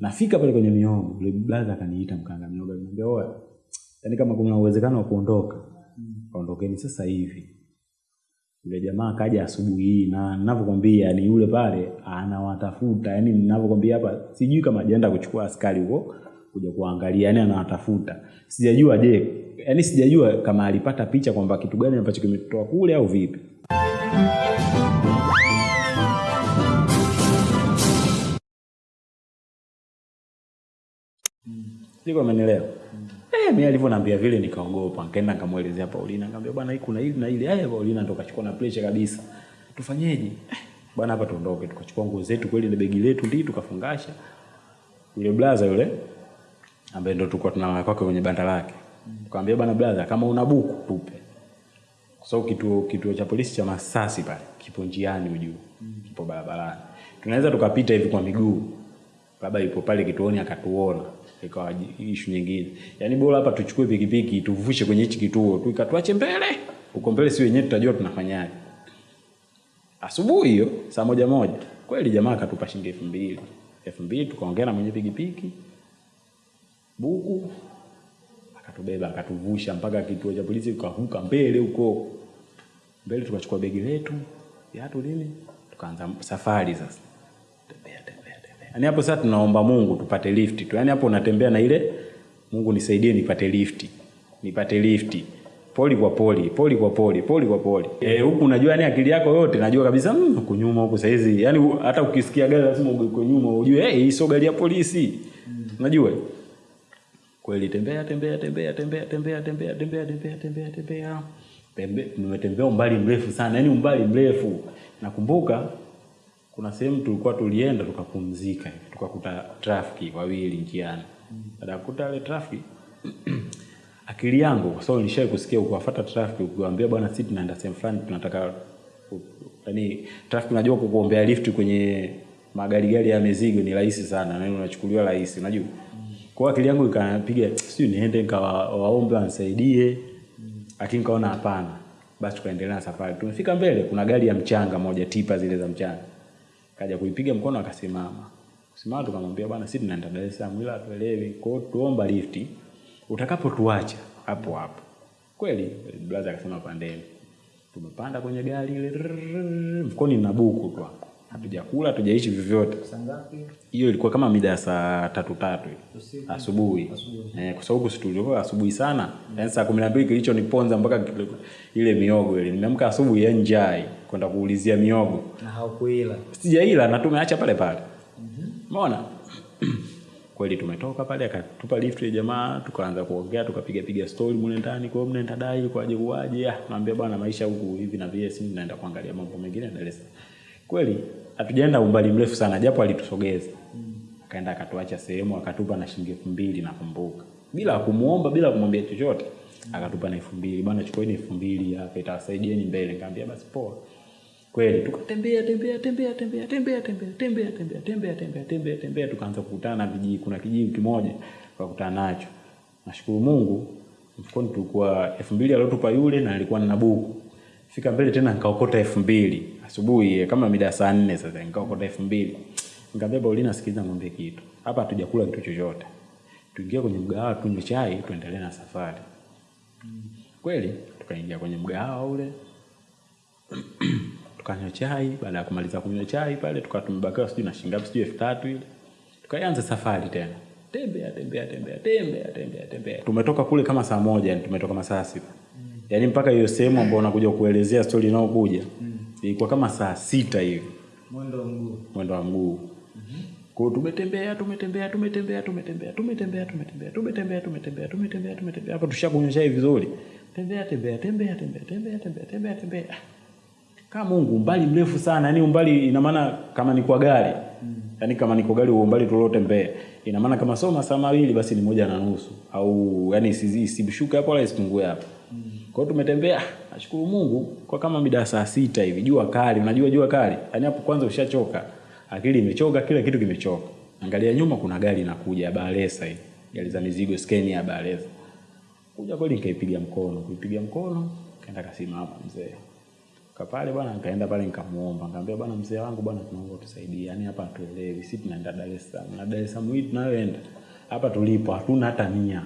nafika pale kwenye miogo yule brother akaniita mkanga miogo akaniambia oya yani kama kuna uwezekano wa kuondoka. Ondokeni sasa hivi. Yule jamaa akaja asubuhi hii na ninavyokwambia ni yule pale anawatafuta yani ninavyokwambia hapa sijui kama ajaenda kuchukua askari huko kuja kuangalia yani anawatafuta. Sijajua je yani sijajua kama alipata picha kwamba kitu gani ambacho kimetoa kule au vipi siko amenielewa Eh, mimi alivyoniambia vile nikaogopa, nikaenda nikamwelezea Paulina, nikamwambia bwana, hii kuna hili na hili. Eh, Paulina ndo kachukua na pressure kabisa. Tufanyeje? Eh, bwana, hapa tuondoke. Tukachukua nguo zetu kweli na begi letu ndii tukafungasha. Yule blaza yule ambaye ndo tulikuwa tunalala kwake kwenye banda lake. Tukamwambia bwana blaza, kama una buku tupe. Kwa sababu kituo kituo cha polisi cha Masasi pale kipo njiani ujue. Kipo barabarani. Tunaweza tukapita hivi kwa miguu. Baba yupo pale kituoni akatuona ikawa ishu nyingine. Yaani bora hapa tuchukue pikipiki tuvushe kwenye hichi kituo tu ikatuache mbele. Huko mbele si wenyewe tutajua tunafanyaje. Asubuhi hiyo saa moja moja. Kweli jamaa akatupa shilingi elfu mbili. Elfu mbili tukaongea na mwenye pikipiki. Buku akatubeba akatuvusha mpaka kituo cha polisi tukavuka mbele huko. Mbele tukachukua begi letu. Viatu nini? Tukaanza safari sasa. Tembea tembea yani hapo sasa tunaomba Mungu tupate lift tu. Yaani hapo unatembea na ile Mungu nisaidie nipate lift. Nipate lift. Poli kwa poli poli kwa poli poli kwa poli eh huku unajua yani akili yako yote najua kabisa mmm, huku nyuma huku saizi. Yaani u- hata ukisikia gari lazima uko nyuma ujue hey, hii sio gari ya polisi. Unajua? Kweli tembea tembea tembea tembea tembea tembea tembea tembea tembea tembea. Tembe- nimetembea umbali mrefu sana yaani umbali mrefu. Nakumbuka kuna sehemu tulikuwa tulienda tukapumzika tukakuta trafiki wawili njiani. Baada ya kukuta ile trafiki akili yangu kwa sababu nilishai kusikia ukiwafuata trafiki ukiwaambia bwana sisi tunaenda sehemu fulani tunataka yani trafiki unajua kukuombea lift kwenye magari gari ya mizigo ni rahisi sana na unachukuliwa rahisi unajua? Kwa akili yangu ikapiga sijui niende nikawaombe wanisaidie. Lakini kaona hapana. Basi tukaendelea na safari. Tumefika mbele kuna gari ya mchanga moja tipa zile za mchanga kaja kuipiga mkono akasimama. Kusimama tukamwambia bwana sisi tunaenda Dar es Salaam ila tuelewi kwa hiyo tuomba lifti utakapotuacha hapo hapo. Kweli brother akasema pandeni. Tumepanda kwenye gari ile mfukoni na buku tu hapo hatujakula hatujaishi vyovyote hiyo ilikuwa kama mida ya saa tatu tatu asubuhi eh, kwa sababu situlikuwa asubuhi sana yaani saa kumi na mbili kilichoniponza mpaka ile miogo ile nimeamka asubuhi ya njai kwenda kuulizia miogo. Na haukuila. sijaila na tumeacha pale pale. Umeona? Kweli tumetoka pale akatupa lift ya jamaa tukaanza kuongea tukapiga piga story mule ndani kwa hiyo ndadai dai kwaje kuaje ah naambia bwana maisha huku hivi na vile si naenda kuangalia mambo mengine Dar es kweli hatujaenda umbali mrefu sana japo alitusogeza. Akaenda akatuacha sehemu akatupa na shilingi elfu mbili nakumbuka. Bila kumuomba bila kumwambia chochote akatupa na elfu mbili. Bwana chukueni elfu mbili hapa itawasaidieni mbele. Nikamwambia basi poa kweli tukatembea tembea tembea tembea tembea tembea tembea tembea tembea tembea tembea tembea tukaanza kukutana na vijiji kuna kijiji kimoja tukakutana nacho nashukuru Mungu mfukoni tulikuwa elfu mbili aliotupa yule na alikuwa na buku fika mbele tena nikaokota elfu mbili asubuhi eh, kama mida saa nne sasa nikaokota elfu mbili nikamwambia Paulina sikiliza ngombe kitu hapa hatujakula kitu chochote tuingie kwenye mgahawa tunywe chai tuendelee na safari kweli tukaingia kwenye mgahawa ule tukanywa chai baada ya kumaliza kunywa chai pale tukawa tumebakiwa sijui na shilingi ngapi sijui elfu tatu ile. Tukaanza safari tena. Tembea tembea tembea tembea tembea tembea. Tumetoka kule kama saa moja yani tumetoka masaa sita. Yani mpaka hiyo sehemu ambayo unakuja kuelezea stori inayokuja ilikuwa kama saa sita hivi. Mwendo wa mguu. mwendo wa mguu. Kwa hiyo tumetembea tumetembea tumetembea tumetembea tumetembea tumetembea tumetembea tumetembea tumetembea tumetembea. Hapa tushakunywa chai vizuri. Tembea tembea tembea tembea tembea tembea tembea tembea kama Mungu umbali mrefu sana. Yani umbali ina maana kama ni kwa gari. Mm. yani kama ni kwa gari huo umbali tuliotembea ina maana kama sio masaa mawili basi ni moja na nusu. Au yani isishuke hapo wala isipungue hapo. Kwa hiyo tumetembea nashukuru Mungu kwa kama mida saa sita hivi. Jua kali unajua jua kali? Yani hapo kwanza ushachoka. Akili imechoka kila kitu kimechoka. Angalia nyuma kuna gari inakuja ya Balesa hii. Gari za mizigo skeni ya Balesa kuja kweli nikaipiga mkono. Kuipiga mkono kaenda kasimama mzee kapale bwana, nikaenda pale nikamuomba, nikamwambia bwana, mzee wangu bwana, tunaomba utusaidie. Yaani hapa hatuelewi, sisi tunaenda Dar es Salaam na Dar es Salaam hii tunayoenda hapa tulipo hatuna hata mia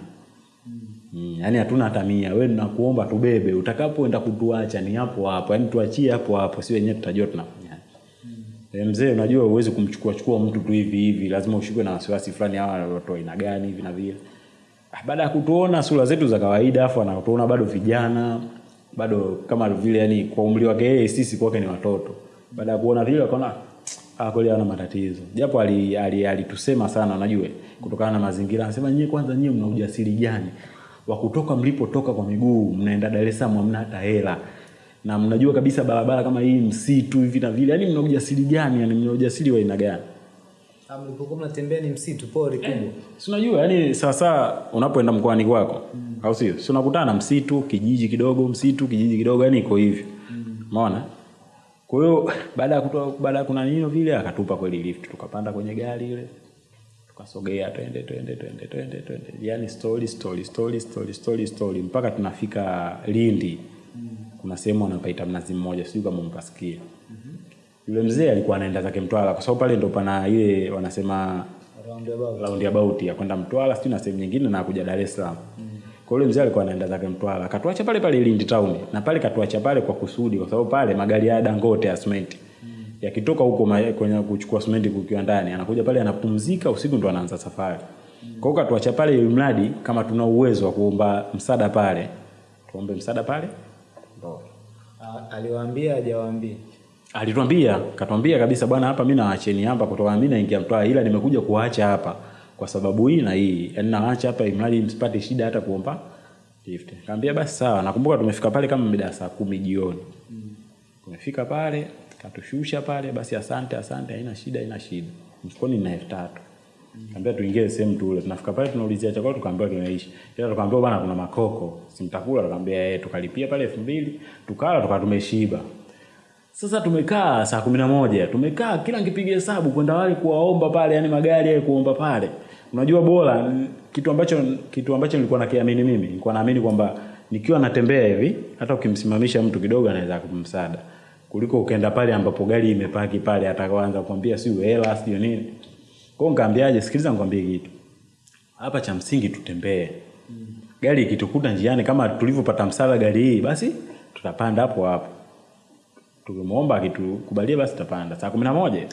Mm, yani hatuna hata mia. Wewe ninakuomba tubebe, utakapoenda kutuacha ni hapo hapo, Yaani tuachie hapo hapo, si wenyewe tutajua tunafanyaje. Mm. Mzee, unajua huwezi kumchukua chukua mtu tu hivi hivi, lazima ushikwe na wasiwasi fulani, hawa watu aina gani hivi na vile. Ah, Baada ya kutuona sura zetu za kawaida, afu anatuona bado vijana, bado kama vile yani kwa umri wake yeye, sisi kwake ni watoto. Baada ya kuona vile akaona ah, kweli ana matatizo, japo alitusema ali, ali sana, unajua kutokana na mazingira. Anasema nyie, kwanza nyie mna ujasiri gani wa kutoka mlipotoka kwa miguu mnaenda Dar es Salaam, hamna hata hela na mnajua kabisa barabara kama hii msitu hivi na vile, yani mna ujasiri gani? Yani mna ujasiri wa aina gani? Ah, mlipokuwa mnatembea ni msitu pori kubwa. eh, Si unajua yani sasa unapoenda mkoani kwako au sio? Si unakutana msitu, kijiji kidogo, msitu, kijiji kidogo, yani iko hivyo. Umeona? Kwa hiyo baada ya kutoa baada ya kuna nini vile akatupa kweli lift, tukapanda kwenye gari ile. Tukasogea twende twende twende twende twende. yani story story story story story story mpaka tunafika Lindi. Kuna sehemu wanapaita Mnazi Mmoja, sijui kama mpasikia. Yule mzee alikuwa anaenda zake Mtwara kwa sababu pale ndo pana ile wanasema Roundabout. roundabout ya kwenda Mtwara sijui na sehemu nyingine na kuja Dar es Salaam. Kwa yule mzee alikuwa anaenda zake Mtwara, akatuacha pale pale Lindi town. Na pale katuacha pale kwa kusudi kwa sababu pale magari ya Dangote ya simenti. Mm. yakitoka huko kwenye kuchukua simenti kukiwa ndani, anakuja pale anapumzika, usiku ndo anaanza safari. Mm. Kwa hiyo katuacha pale ili mradi kama tuna uwezo wa kuomba msaada pale, tuombe msaada pale. Ah, aliwaambia hajawaambia. Alituambia, katuambia kabisa bwana, hapa mimi nawaacheni hapa kutoka mimi naingia Mtwara, ila nimekuja kuwaacha hapa kwa sababu hii na hii. Yaani nawaacha hapa imradi msipate shida hata kuomba lift. Kaambia basi sawa. Nakumbuka tumefika pale kama mida saa kumi jioni. mm. Tumefika pale, katushusha pale, basi asante asante, haina shida, haina shida. Mfukoni na elfu tatu. Kaambia tuingie sehemu tule. Tunafika pale tunaulizia chakula tukaambiwa kimeisha. Ila tukaambiwa bwana kuna makoko. Simtakula tukaambia yeye tukalipia pale elfu mbili tukala tukawa tumeshiba. Sasa tumekaa saa kumi na moja tumekaa kila nikipiga hesabu kwenda wale kuwaomba pale, yani magari yale kuomba pale. Unajua bora kitu ambacho kitu ambacho nilikuwa nakiamini mimi, nilikuwa naamini kwamba nikiwa natembea hivi, hata ukimsimamisha mtu kidogo anaweza kumsaada kuliko ukaenda pale ambapo gari imepaki pale, atakaanza kukwambia sio hela sio nini. kwao nikaambiaje sikiliza, nikwambie kitu. Hapa, cha msingi tutembee. Gari ikitukuta njiani, kama tulivyopata msaada gari hii, basi tutapanda hapo hapo. Tukimwomba akitukubalia basi tutapanda. Saa kumi na moja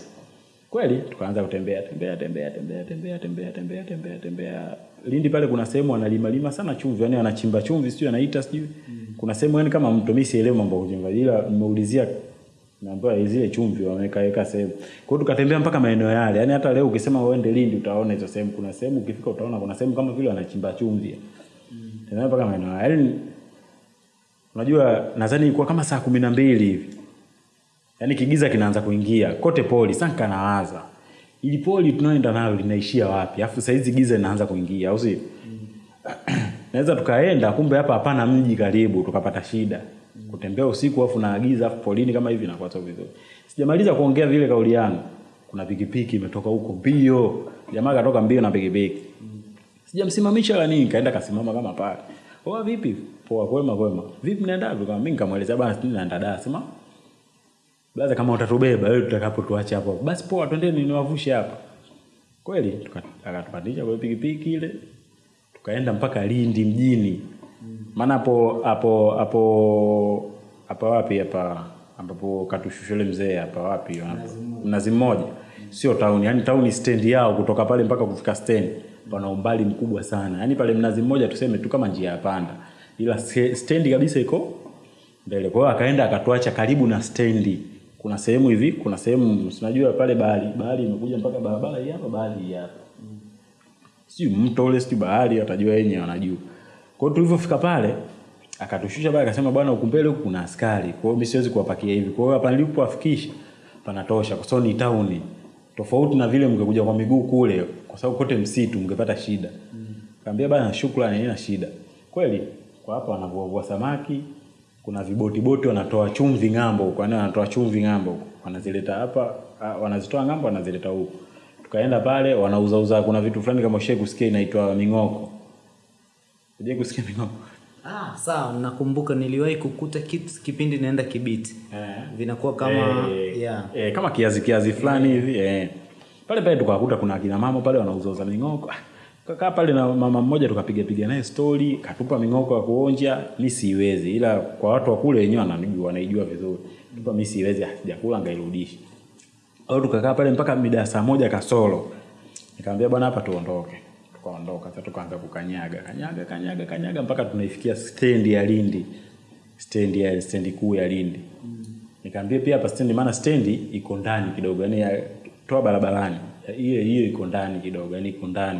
kweli tukaanza kutembea tembea tembea tembea tembea tembea tembea tembea tembea. Lindi pale kuna sehemu wanalima lima sana chumvi yani wanachimba chumvi sijui anaita sijui. Kuna sehemu yani kama mtu mimi sielewi mambo ya kuchimba ila nimeulizia naambiwa zile chumvi wameweka weka sehemu. Kwa hiyo tukatembea mpaka maeneo yale yani hata leo ukisema uende Lindi utaona hizo sehemu. Kuna sehemu ukifika utaona kuna sehemu kama vile wanachimba chumvi. Mm. Tena mpaka maeneo yale yani unajua nadhani ilikuwa kama saa kumi na mbili hivi yaani kigiza kinaanza kuingia. Kote poli sasa nikanawaza ili poli tunaoenda nalo linaishia wapi? Alafu saizi giza linaanza kuingia au sio naweza tukaenda kumbe hapa hapana mji karibu tukapata shida. Kutembea usiku afu naagiza afu polini kama hivi nakuwa sio vizuri. Sijamaliza kuongea vile kauli yangu. Kuna pikipiki imetoka huko mbio. Jamaa katoka mbio na pikipiki. Sijamsimamisha la nini kaenda kasimama kama pale. Oa vipi? Poa kwema kwema. Vipi naenda wapi kama mimi nikamwelezea bana sisi naenda Dar sema Blaza kama utatubeba wewe tutakapotuacha hapo. Basi poa twendeni niwavushe hapa. Kweli akatupandisha kwa pikipiki ile. Tukaenda mpaka Lindi mjini. Maana hapo hapo hapo hapa wapi hapa ambapo katushusha yule mzee hapa wapi hapo? Mnazi mmoja. Sio tauni yani tauni stendi yao kutoka pale mpaka kufika stendi. Pana umbali mkubwa sana. Yaani pale mnazi mmoja tuseme tu kama njia ya panda. Ila ste- stendi kabisa iko mbele. Kwa hiyo akaenda akatuacha karibu na stendi. Kuna sehemu hivi, kuna sehemu sinajua pale bahari, bahari imekuja mpaka barabara hii hapa, bahari hii hapa. Si mto ule, si bahari, atajua yenyewe wanajua. Kwa hiyo tulivyofika pale akatushusha pale akasema bwana huku mbele huku kuna askari. Kwa hiyo mimi siwezi kuwapakia hivi. Kwa hiyo hapa nilipowafikisha panatosha kwa sababu ni town. Tofauti na vile mngekuja kwa miguu kule kwa sababu kote msitu mngepata shida. mm. Kaambia bana shukrani haina shida. Kweli kwa hapa wanavua samaki, kuna viboti boti wanatoa chumvi ng'ambo huko, yani wanatoa chumvi ng'ambo huko. Wanazileta hapa, wanazitoa ng'ambo wanazileta huko. Tukaenda pale wanauza uza kuna vitu fulani kama ushawahi kusikia inaitwa ming'oko. je kusikia ming'oko? Ah, sawa, nakumbuka niliwahi kukuta kitu kipindi naenda Kibiti. Eh. Vinakuwa kama eh, yeah. eh, kama kiazi kiazi fulani hivi eh. Pale pale tukakuta kuna akina mama pale wanauza uza ming'oko. Ah, Kakaa pale na mama mmoja tukapiga piga naye story, katupa ming'oko ya kuonja, mi siwezi. Ila kwa watu wa kule wenyewe wananijua, wanaijua vizuri. Tupa mi siwezi, sijakula ngairudisha. Au tukakaa pale mpaka mida ya saa moja kasoro. Nikamwambia bwana hapa tuondoke. Tukaondoka, sasa tukaanza kukanyaga, kanyaga, kanyaga, kanyaga mpaka tunaifikia stendi ya Lindi. Stendi ya stendi kuu ya Lindi. Nikamwambia pia hapa stendi maana stendi iko ndani kidogo, yani toa barabarani. Hiyo hiyo iko ndani kidogo, yani iko ndani.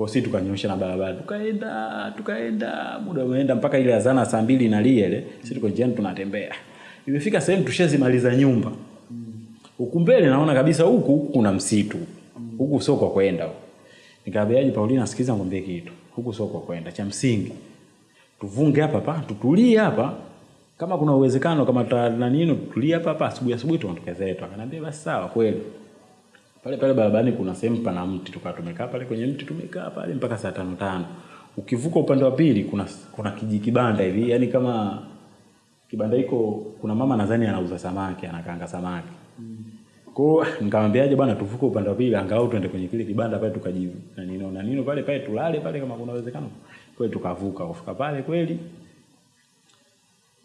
Kwa sisi tukanyosha na barabara. Tukaenda, tukaenda, muda umeenda mpaka ile azana saa mbili inalia ile. Sisi tuko njiani tunatembea. Imefika sehemu tushazimaliza nyumba. Huku mbele naona kabisa huku kuna msitu. Huku sio kwa kwenda. huku. Nikamwambiaje Paulina, sikiza ngombe kitu. Huku sio kwa kwenda. Cha msingi tuvunge hapa pa, tutulie hapa. Kama kuna uwezekano kama ta na nini tutulie hapa hapa asubuhi asubuhi tuondoke zetu. Akaniambia basi sawa kweli. Pale pale barabarani kuna sehemu pana mti tukawa tumekaa pale kwenye mti tumekaa pale mpaka saa tano tano. Ukivuka upande wa pili kuna kuna kijikibanda hivi, yani kama kibanda hiko kuna mama nadhani anauza samaki, anakaanga samaki. Kwa hiyo nikamwambiaje bwana tuvuke upande wa pili angalau tuende kwenye kile kibanda pale tukajivu. Na nino na nino pale pale tulale pale kama kuna uwezekano. Kweli tukavuka, kufika pale kweli.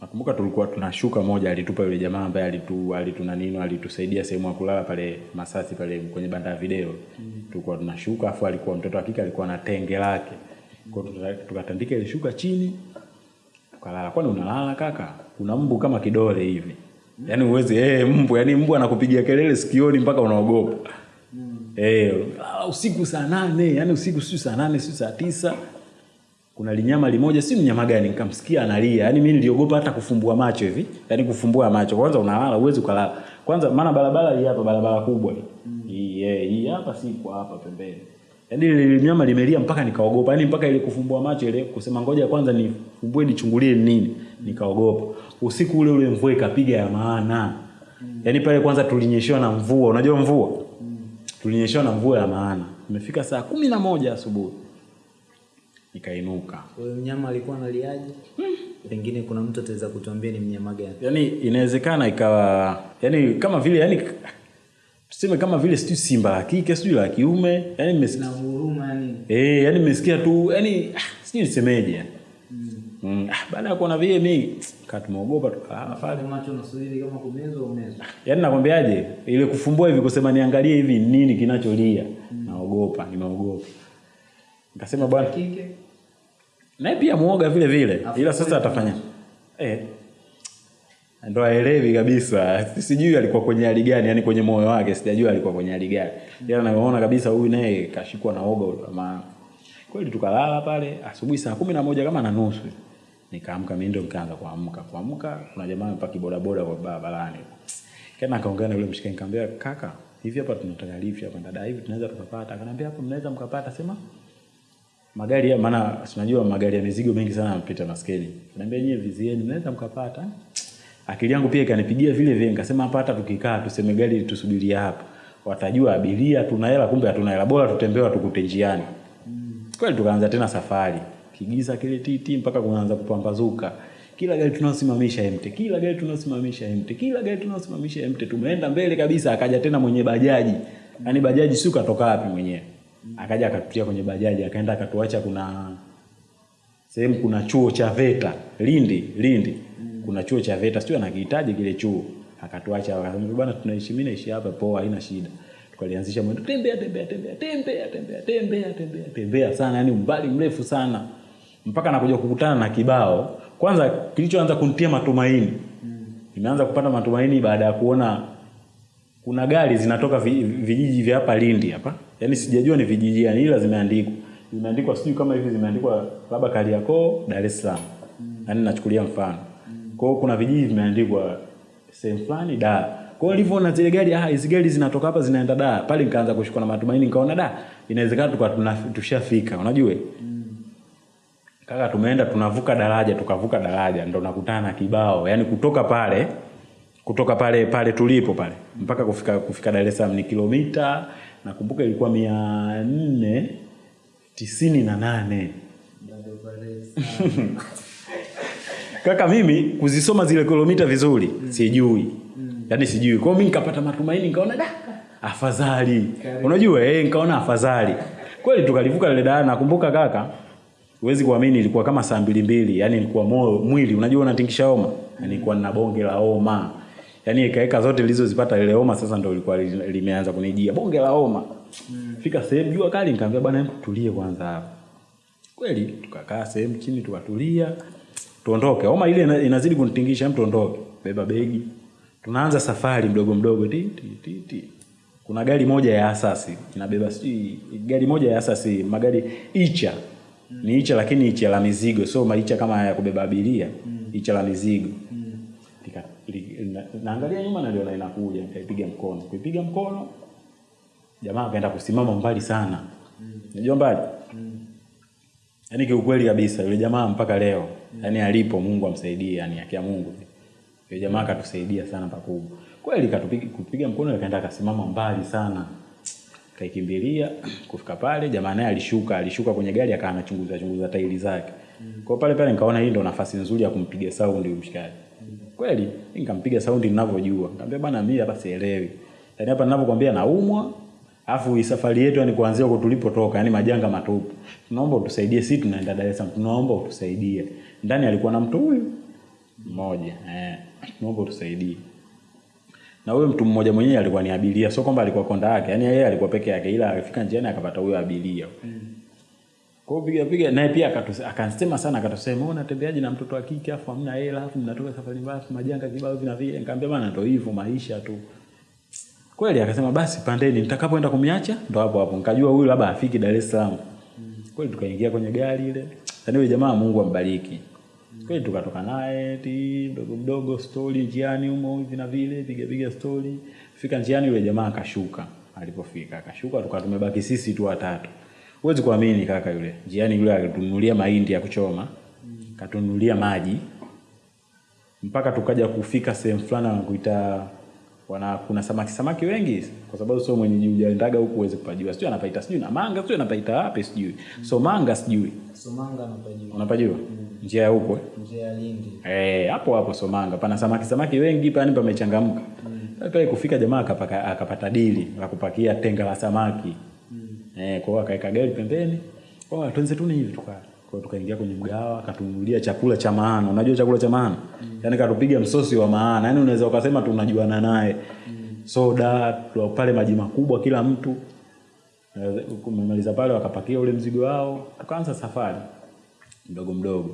Nakumbuka tulikuwa tunashuka moja alitupa yule jamaa ambaye alitu alituna nini, alitusaidia sehemu ya kulala pale Masasi pale kwenye banda ya video. mm. Tulikuwa tunashuka afu alikuwa mtoto wa kike alikuwa na tenge lake. Kwa hiyo tuka- tukatandika ile shuka chini tukalala. Kwani unalala kaka? Kuna mbu kama kidole hivi. Yaani uwezi eh mbu, yaani mbu anakupigia kelele sikioni mpaka unaogopa. Eh, hey, usiku saa nane, yaani usiku sio saa nane, sio saa tisa. Kuna linyama limoja, si mnyama gani, nikamsikia analia. yani mimi niliogopa hata kufumbua macho hivi. yani kufumbua macho. Kwanza unalala, uwezi ukalala. Kwanza maana barabara hii hapa barabara kubwa hii. Hii yeah, hii hapa si kwa hapa pembeni. yani ile linyama limelia mpaka nikaogopa. yani mpaka ile kufumbua macho ile kusema ngoja kwanza nifumbue nichungulie ni nini. Nikaogopa. Usiku ule ule mvua ikapiga ya maana. yani pale kwanza tulinyeshewa na mvua. Unajua mvua? mm. Tulinyeshewa na mvua ya maana. Imefika saa kumi na moja asubuhi. Nikainuka. hiyo mnyama alikuwa analiaje? Hmm. Pengine kuna mtu ataweza kutuambia ni mnyama gani. Yaani inawezekana ikawa yani kama vile yani tuseme kama vile sijui simba la kike sijui la kiume yani nimesikia Na huruma yani. eh yani nimesikia tu yani ah, sijui nisemeje yani. Mm. Ah, baada ya kuona vile mimi katumeogopa pale. Pale macho unasubiri kama kumezwa au umezwa. Yaani nakwambiaje ile kufumbua hivi kusema niangalie hivi nini kinacholia. Naogopa, nimeogopa. Nikasema bwana Kike. Naye pia muoga vile vile ila sasa atafanya. Eh. Ndo aelewi kabisa. Sijui alikuwa kwenye hali gani yani kwenye moyo wake sijajua alikuwa kwenye hali gani. Ila naona kabisa huyu naye kashikwa na oga maana kweli tukalala pale asubuhi saa kumi na moja kama na nusu. Nikaamka mimi ndio nikaanza kuamka. Kuamka kuna jamaa mpaki bodaboda kwa barabarani kana akaongea na yule mshikaji nikamwambia kaka hivi hapa tunataka lift hapa. Dada hivi tunaweza tukapata? Akaniambia hapo mnaweza mkapata. Sema magari ya maana tunajua magari ya mizigo mengi sana yanapita maskeni. Naambia nyewe vizieni mnaweza mkapata. Akili yangu pia ikanipigia vile vile nikasema hapa hata tukikaa tuseme gari tusubiria hapa. Watajua abiria tuna hela kumbe hatuna hela. Bora tutembea tukute njiani. Kweli tukaanza tena safari. Kigiza kile titi mpaka kunaanza kupambazuka. Kila gari tunaosimamisha emte, kila gari tunaosimamisha emte, kila gari tunaosimamisha emte. Tumeenda mbele kabisa, akaja tena mwenye bajaji. Yaani bajaji si katoka wapi mwenyewe. Akaja akatutia kwenye bajaji, akaenda akatuacha kuna sehemu kuna chuo cha VETA Lindi, Lindi. mm. Kuna chuo cha VETA, sio anakihitaji kile chuo. Akatuacha akasema bwana tunaishi mimi naishi hapa poa haina shida. Tukalianzisha mwendo tembea tembea tembea tembea tembea tembea tembea tembea sana yani umbali mrefu sana. Mpaka nakuja kukutana na kibao. Kwanza kilichoanza kunitia matumaini. mm. Nimeanza kupata matumaini baada ya kuona kuna gari zinatoka vijiji vya hapa Lindi hapa. Yaani sijajua ni vijiji gani ila zimeandikwa. Zimeandikwa sijui kama hivi zimeandikwa labda Kariakoo, Dar es Salaam. mm. Yaani nachukulia mfano. mm. Kwa hiyo kuna vijiji vimeandikwa sehemu fulani da Kwa hiyo nilivyoona zile gari ah hizi gari zinatoka hapa zinaenda da Pale nikaanza kushikwa na matumaini nikaona da inawezekana tukawa tunashafika, unajua? Kaka tumeenda tunavuka daraja tukavuka daraja ndo nakutana na kibao. Yaani kutoka pale kutoka pale pale tulipo pale mpaka kufika kufika Dar es Salaam ni kilomita nakumbuka ilikuwa mia nne tisini na nane. Kaka mimi kuzisoma zile kilomita vizuri mm. sijui. Mm. yaani sijui. Kwao mi nikapata matumaini nikaona da afadhali. Unajua eh, nikaona afadhali. Kweli tukalivuka lile daraja nakumbuka kaka huwezi kuamini ilikuwa kama saa mbili mbili yani ilikuwa moyo mwili. Unajua unatingisha homa? Nilikuwa ilikuwa nina bonge la homa yani ikaeka zote nilizozipata ile homa sasa ndo ilikuwa limeanza kunijia. Bonge la homa. Mm. fika sehemu jua kali nikaambia bwana hebu tulie kwanza hapa kweli tukakaa sehemu chini tukatulia. Tuondoke. Homa ile inazidi kunitingisha mtu tuondoke. Beba begi. Tunaanza safari mdogo mdogo. Ti, ti, ti, ti. kuna gari moja ya asasi. Inabeba si, gari moja ya asasi magari icha. Mm. ni icha lakini icha la mizigo. Sio maicha kama ya kubeba abiria. Mm. icha la mizigo naangalia nyuma naliona inakuja nikaipiga mkono. Kuipiga mkono jamaa akaenda kusimama mbali sana. Unajua mbali? Yaani kiukweli kabisa yule jamaa mpaka leo yaani alipo mungu amsaidie yani akia mungu. Yule jamaa akatusaidia sana pakubwa. Kweli katupiga kupiga mkono akaenda akasimama mbali sana. Kaikimbilia kufika pale jamaa naye alishuka alishuka kwenye gari akaanachunguza chunguza tairi zake. Kwa hiyo pale pale nikaona hii ndo nafasi nzuri ya kumpiga saundi mshikaji kweli nikampiga saundi ninavyojua. Nikamwambia bwana mimi hapa sielewi. Yaani hapa ninavyokuambia naumwa alafu safari yetu yani kuanzia huko tulipotoka yani majanga matupu. Tunaomba utusaidie sisi tunaenda Dar es Salaam tunaomba utusaidie. Ndani alikuwa na mtu huyu mmoja eh tunaomba utusaidie. Na huyo mtu mmoja mwenyewe alikuwa ni abiria sio kwamba alikuwa konda yake yani yeye alikuwa peke yake ila alifika njiani akapata huyo abiria kwa hiyo piga piga naye pia akatus- sana akatusema wewe unatembeaje na mtoto wa kike afu hamna hela afu mnatoka safari mbaya afu majanga kibao vina vile? Nikamwambia bana ndio hivyo maisha tu. Kweli akasema basi pandeni nitakapoenda kumiacha ndo hapo hapo. Nikajua huyu labda afiki Dar es Salaam. Kweli tukaingia kwenye gari ile. Yaani yule jamaa Mungu ambariki. Kweli tukatoka naye ti mdogo mdogo story njiani humo hivi na vile piga piga story. Fika njiani yule jamaa akashuka. Alipofika akashuka tukawa tumebaki sisi tu watatu huwezi kuamini kaka yule. Njiani yule alitunulia mahindi ya kuchoma. Katunulia maji. Mpaka tukaja kufika sehemu fulani wanakuita wana kuna samaki samaki wengi. Kwa sababu sio mwenyeji hujaendaga huku uweze kupajua. Sijui anapaita sijui na manga sijui anapaita wapi sijui. So manga sijui. So Somanga anapajua unapajua njia ya huko eh? njia ya Lindi. Eh, hapo hapo so manga. Pana samaki samaki wengi pana pamechangamka. mm. pale kufika jamaa akapaka, akapata dili la kupakia tenga la samaki. Eh, kwa hiyo akaweka gari pembeni. Kwa hiyo tuanze tu ni hivi tuka. Kwa hiyo tukaingia kwenye mgawa akatununulia chakula cha maana. Unajua chakula cha maana? mm. Yaani katupiga msosi wa maana. Yaani unaweza ukasema tunajuana naye. mm. Soda, pale maji makubwa kila mtu. Eh, Kumemaliza pale wakapakia ule mzigo wao. Tukaanza safari mdogo mdogo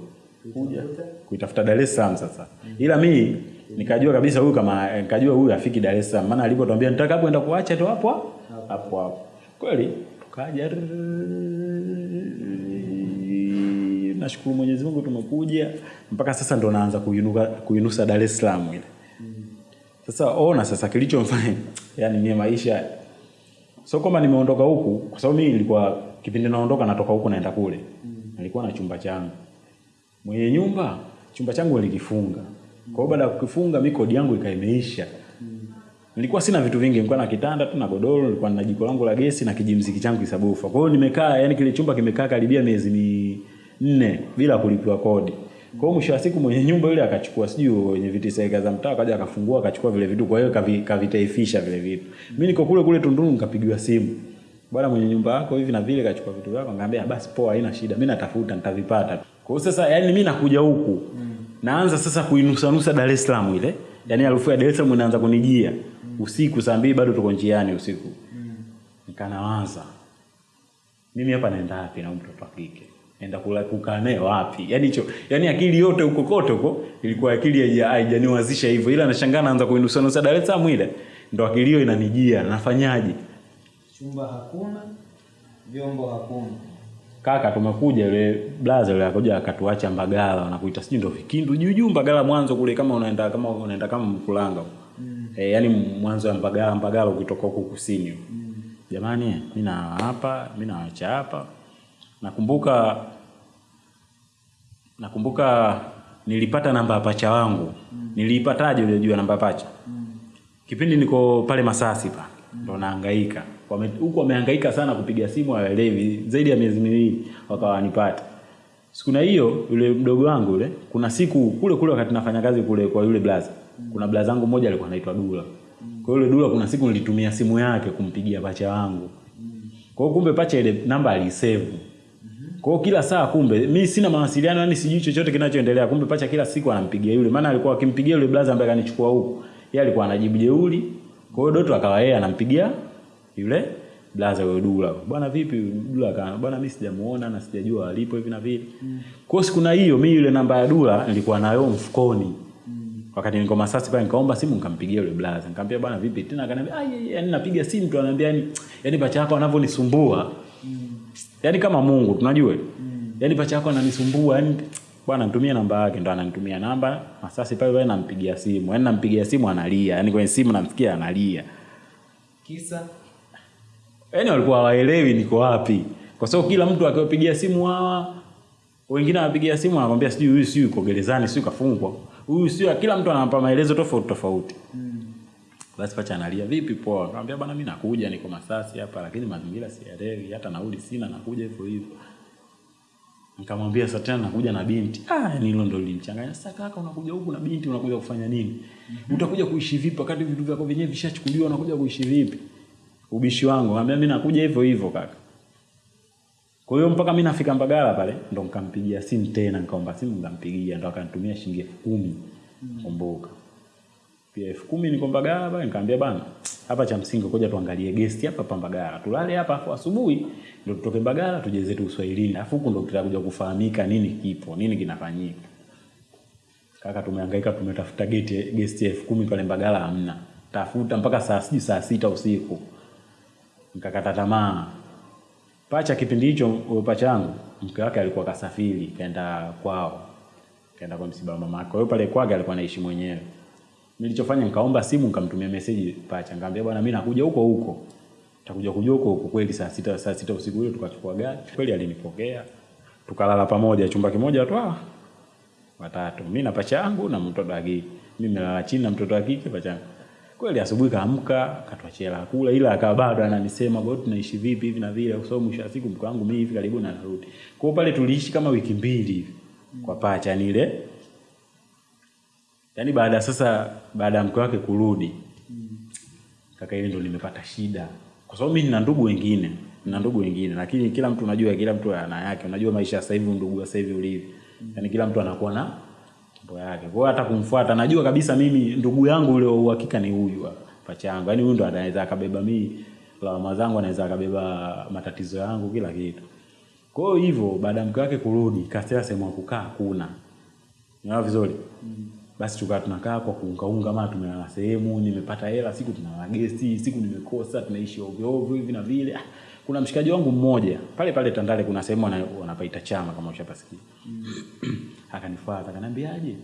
kuja kuitafuta Dar es Salaam sasa. Ila mi nikajua kabisa huyu kama nikajua huyu afiki Dar es Salaam, maana alipotuambia nitakapoenda kuacha tu hapo hapo hapo. Kweli tukaja nashukuru Mwenyezi Mungu tumekuja. Mpaka sasa ndo naanza kuinuka kuinusa Dar es Salaam ile. Sasa ona sasa kilichomfanya yani mie maisha. Sio kwamba nimeondoka huku kwa sababu mimi nilikuwa kipindi naondoka natoka huku naenda kule. Nilikuwa na chumba changu. Mwenye nyumba chumba changu nilikifunga. Kwa hiyo baada ya kukifunga mi kodi yangu ikaimeisha nilikuwa sina vitu vingi nilikuwa na kitanda tu na godoro nilikuwa na jiko langu la gesi na kijimziki changu kisabufa kwa hiyo nimekaa yani kile chumba kimekaa karibia miezi minne bila kulipiwa kodi. Kwa hiyo mwisho wa siku mwenye nyumba yule akachukua sijui wenye viti serikali za mtaa akaja akafungua akachukua vile vitu kwa hiyo kavi- kavitaifisha vile vitu. Mimi niko kule kule Tunduru nikapigiwa simu. Bwana mwenye nyumba yako hivi na vile kachukua vitu vyako ngambia basi poa haina shida mimi natafuta nitavipata kwa hiyo sasa yani mimi nakuja huku. Naanza sasa kuinusanusa Dar es Salaam ile yani harufu ya Dar es Salaam inaanza kunijia usiku saa mbili bado tuko njiani usiku mm. nikanawaza mimi hapa naenda wapi na mtoto wa kike naenda kula kukaa naye wapi yani hicho yani akili yote huko kote huko ilikuwa akili haija- haijaniwazisha hivyo ila nashangaa naanza kuinusanusa Dar es Salaam ile ndo akili hiyo inanijia nafanyaje Chumba hakuna, vyombo hakuna. kaka tumekuja yule blaza yule akaja akatuacha Mbagala wanakuita sijui ndo Vikindu juu juu Mbagala mwanzo kule kama unaenda kama unaenda kama Mkulanga mm. E, yani mwanzo ya Mbagala Mbagala ukitoka huko kusini mm. jamani mimi na hapa mimi nawaacha hapa nakumbuka nakumbuka nilipata namba ya pacha wangu mm. niliipataje ile juu namba ya pacha mm. kipindi niko pale Masasi pa ndo nahangaika Wame- huku wamehangaika sana kupiga simu hawaelewi zaidi ya miezi miwili wakawa wanipata siku na hiyo yule mdogo wangu yule kuna siku kule kule wakati nafanya kazi kule kwa yule blaza kuna blaza zangu mmoja alikuwa anaitwa Dula. Kwa yule Dula kuna siku nilitumia simu yake kumpigia pacha wangu kwa hiyo kumbe pacha ile namba alisave. Kwa hiyo kila saa kumbe mimi sina mawasiliano yani sijui chochote kinachoendelea. Kumbe pacha kila siku anampigia yule. Maana alikuwa akimpigia yule blaza ambaye kanichukua huku. Yeye alikuwa anajibu jeuli kwa hiyo Doto akawa yeye anampigia yule blaza yule Dula. Bwana vipi? Dula kana? bwana mimi sijamuona na sijajua alipo hivi na vile. Kwa hiyo siku na hiyo mimi yule namba ya Dula nilikuwa nayo mfukoni wakati niko Masasi pale nikaomba simu nikampigia yule blaza nikamwambia bwana vipi? Tena akaniambia ah yani napiga simu tu. Ananiambia yani yani pacha yako anavyonisumbua. Yani kama Mungu tunajua. Mm. yani pacha yako ananisumbua yani bwana nitumie namba yake. Ndo ananitumia namba Masasi pale pale nampigia simu. Yani nampigia simu analia. Yani kwenye simu namsikia analia. Kisa. Yani walikuwa hawaelewi niko wapi. Kwa sababu kila mtu akiwapigia simu hawa wengine anapigia simu anakwambia sijui huyu sijui yuko gerezani sijui kafungwa huyu sio kila mtu anampa maelezo tofauti tofauti. Mm. basi pacha analia. Vipi poa? Akamwambia bwana mimi nakuja niko Masasi hapa lakini mazingira siyaelewi hata nauli sina nakuja hivyo hivyo. Nikamwambia sasa tena nakuja na binti. Ah ni hilo ndo lilimchanganya. Sasa kaka unakuja huku na binti unakuja kufanya nini? Mm-hmm. utakuja kuishi vipi? Wakati vitu vyako vyenyewe vishachukuliwa unakuja kuishi vipi? Ubishi wangu. Akamwambia mimi nakuja hivyo hivyo kaka kwa hiyo mpaka mimi nafika Mbagala pale ndo nikampigia simu tena nikaomba simu nikampigia ndo akanitumia shilingi elfu kumi kumbuka. Pia elfu kumi niko Mbagala pale nikamwambia bana hapa cha msingi koja tuangalie guest hapa hapa Mbagala. Tulale hapa afu asubuhi ndo tutoke Mbagala tuje zetu Uswahilini. Afu huko ndo tutakuja kufahamika nini kipo nini kinafanyika. Kaka tumehangaika tumetafuta geti guest elfu kumi pale Mbagala hamna. Tafuta mpaka saa sijui saa sita usiku. Nikakata tamaa pacha kipindi hicho pacha yangu mke wake alikuwa kasafiri kaenda kwao kaenda kwa msiba mama yake kwa hiyo pale kwake alikuwa anaishi mwenyewe. Nilichofanya nikaomba simu nikamtumia message pacha. Nikamwambia bwana mimi nakuja huko huko. Takuja kuja huko huko kweli saa sita saa sita usiku hiyo tukachukua gari. Kweli alinipokea. Tukalala pamoja chumba kimoja tu ah watatu. Mimi na pacha yangu na mtoto wa kike. Mimi nalala chini na mtoto wa kike pacha yangu kweli asubuhi kaamka akatuachia la kula ila akawa bado ananisema bado tunaishi vipi hivi na vile? Kwa sababu mwisho wa siku mke wangu mimi hivi karibu na narudi. Kwa hiyo pale tuliishi kama wiki mbili hivi kwa pacha yani ile yaani baada sasa baada ya mke wake kurudi kaka ile ndo nimepata shida. Kwa sababu mimi nina ndugu wengine nina ndugu wengine lakini kila mtu unajua kila mtu ana yake. Unajua maisha sasa hivi ndugu sasa hivi ulivyo. Yaani kila mtu anakuwa na mambo yake. Kwa hiyo hata kumfuata najua kabisa mimi ndugu yangu ule wa uhakika ni huyu hapa, pacha yangu. Yaani huyu ndo anaweza akabeba mimi lawama zangu anaweza akabeba matatizo yangu kila kitu. Kwa hiyo hivyo baada ya mke wake kurudi kasema sehemu ya kukaa kuna. Ni vizuri? Basi tukawa tunakaa kwa kuungaunga mara tumelala sehemu nimepata hela siku tuna guest, siku nimekosa tunaishi ovyo ovyo hivi na vile. Ah, kuna mshikaji wangu mmoja pale pale Tandale kuna sehemu wanapaita chama kama ushapasikia akanifuata akaniambiaje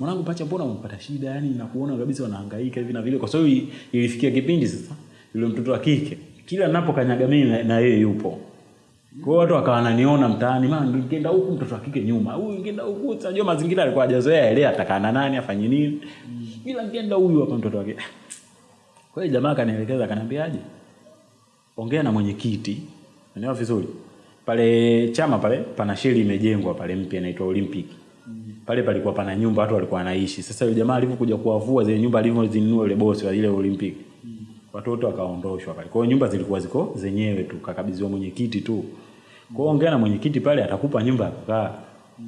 mwanangu pacha mbona umepata shida? Yani nakuona kabisa wanahangaika hivi na vile. Kwa sababu ilifikia kipindi sasa yule mtoto wa kike kila ninapokanyaga mimi na- na yeye yupo. Kwa hiyo watu wakawa wananiona mtaani, maana ningeenda huku mtoto wa kike nyuma, huyu ningeenda huku, unajua mazingira alikuwa hajazoea ile atakana nani afanye nini. Ila ningeenda huyu hapa mtoto wa kike. Kwa hiyo jamaa akanielekeza akaniambiaje? Ongea na mwenyekiti. Unaelewa vizuri? Pale chama pale pana sheli imejengwa pale mpya inaitwa Olympic. Pale palikuwa pana nyumba watu walikuwa wanaishi. Sasa yule jamaa alivyokuja kuwavua zile nyumba alivyozinunua yule bosi wa ile Olympic. Watoto wakaondoshwa pale. Kwa hiyo nyumba zilikuwa ziko zenyewe tu, kakabidhiwa mwenyekiti tu. Kwa hiyo ongea na mwenyekiti pale atakupa nyumba ya kukaa.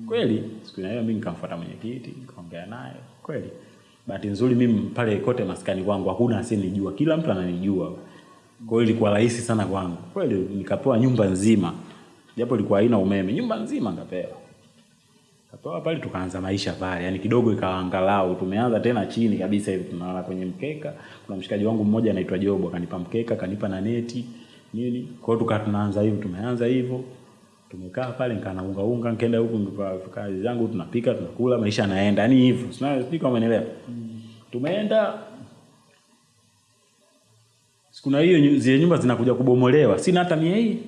Kweli, siku hiyo mimi nikamfuata mwenyekiti, nikaongea naye. Kweli. Bahati nzuri mimi pale kote maskani kwangu hakuna asiyenijua kila mtu ananijua. Kwa hiyo ilikuwa rahisi sana kwangu. Kweli nikapewa nyumba nzima. Japo ilikuwa haina umeme, nyumba nzima nikapewa. Kapewa pale tukaanza maisha pale. Yaani kidogo ikaangalau tumeanza tena chini kabisa hivi tunalala kwenye mkeka. Kuna mshikaji wangu mmoja anaitwa Jobo akanipa mkeka, akanipa na neti nini. Kwa hiyo tukawa tunaanza hivyo, tumeanza hivyo. Tumekaa pale nikaa naunga unga, nikaenda huku kazi zangu tunapika, tunakula, maisha yanaenda. Yaani hivyo. Sina sijui kama umeelewa. Tumeenda siku na hiyo zile nyumba zinakuja kubomolewa, sina hata mia hii.